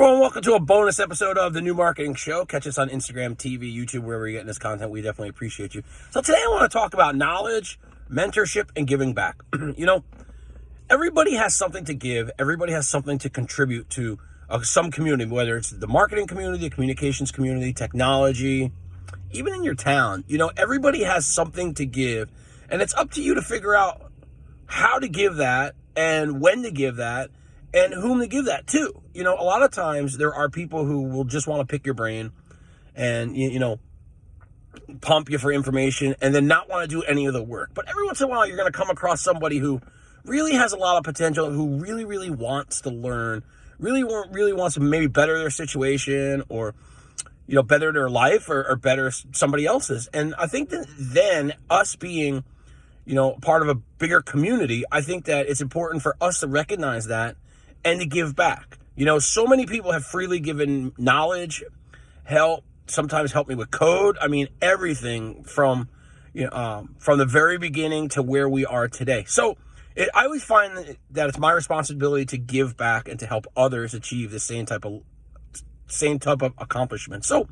everyone, welcome to a bonus episode of the New Marketing Show. Catch us on Instagram, TV, YouTube, wherever you're getting this content. We definitely appreciate you. So today I want to talk about knowledge, mentorship, and giving back. you know, everybody has something to give. Everybody has something to contribute to uh, some community, whether it's the marketing community, the communications community, technology, even in your town. You know, everybody has something to give, and it's up to you to figure out how to give that and when to give that and whom to give that to. You know, a lot of times there are people who will just want to pick your brain and, you, you know, pump you for information and then not want to do any of the work. But every once in a while, you're going to come across somebody who really has a lot of potential, who really, really wants to learn, really, really wants to maybe better their situation or, you know, better their life or, or better somebody else's. And I think that then us being, you know, part of a bigger community, I think that it's important for us to recognize that and to give back. You know, so many people have freely given knowledge, help, sometimes help me with code. I mean, everything from, you know, um, from the very beginning to where we are today. So it, I always find that it's my responsibility to give back and to help others achieve the same type of, same type of accomplishment. So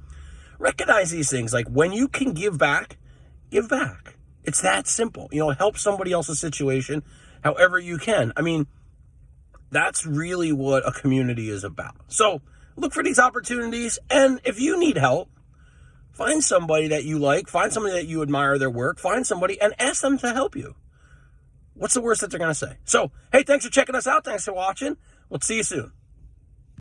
recognize these things. Like when you can give back, give back. It's that simple. You know, help somebody else's situation however you can. I mean, that's really what a community is about. So look for these opportunities. And if you need help, find somebody that you like, find somebody that you admire their work, find somebody and ask them to help you. What's the worst that they're going to say? So, hey, thanks for checking us out. Thanks for watching. We'll see you soon.